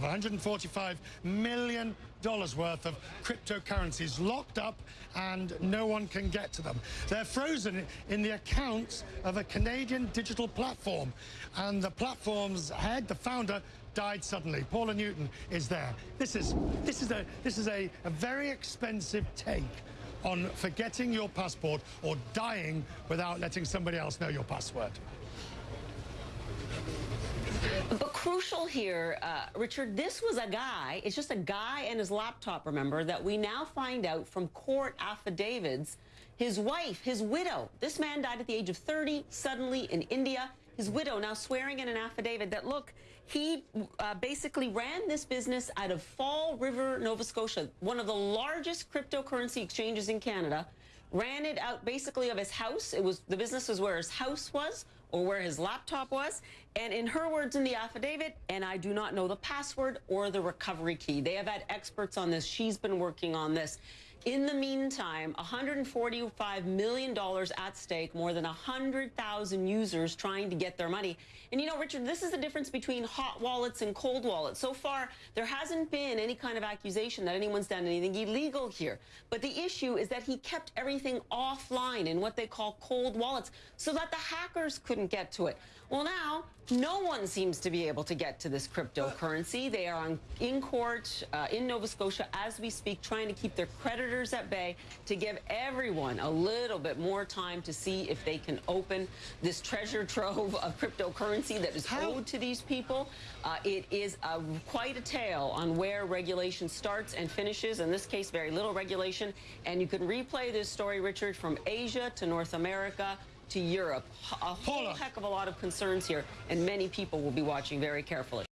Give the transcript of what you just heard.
have 145 million dollars worth of cryptocurrencies locked up and no one can get to them. They're frozen in the accounts of a Canadian digital platform and the platform's head, the founder, died suddenly. Paula Newton is there. This is this is a this is a, a very expensive take on forgetting your passport or dying without letting somebody else know your password. But crucial here, uh, Richard, this was a guy, it's just a guy and his laptop, remember, that we now find out from court affidavits. His wife, his widow, this man died at the age of 30, suddenly in India. His widow now swearing in an affidavit that, look, he uh, basically ran this business out of Fall River, Nova Scotia, one of the largest cryptocurrency exchanges in Canada ran it out basically of his house. It was the business was where his house was or where his laptop was. And in her words in the affidavit, and I do not know the password or the recovery key. They have had experts on this. She's been working on this. In the meantime, $145 million at stake, more than 100,000 users trying to get their money. And you know, Richard, this is the difference between hot wallets and cold wallets. So far, there hasn't been any kind of accusation that anyone's done anything illegal here. But the issue is that he kept everything offline in what they call cold wallets so that the hackers couldn't get to it. Well, now, no one seems to be able to get to this cryptocurrency. They are on, in court uh, in Nova Scotia as we speak, trying to keep their creditors at bay to give everyone a little bit more time to see if they can open this treasure trove of cryptocurrency that is How? owed to these people. Uh, it is a, quite a tale on where regulation starts and finishes. In this case, very little regulation. And you can replay this story, Richard, from Asia to North America to Europe. A whole heck of a lot of concerns here, and many people will be watching very carefully.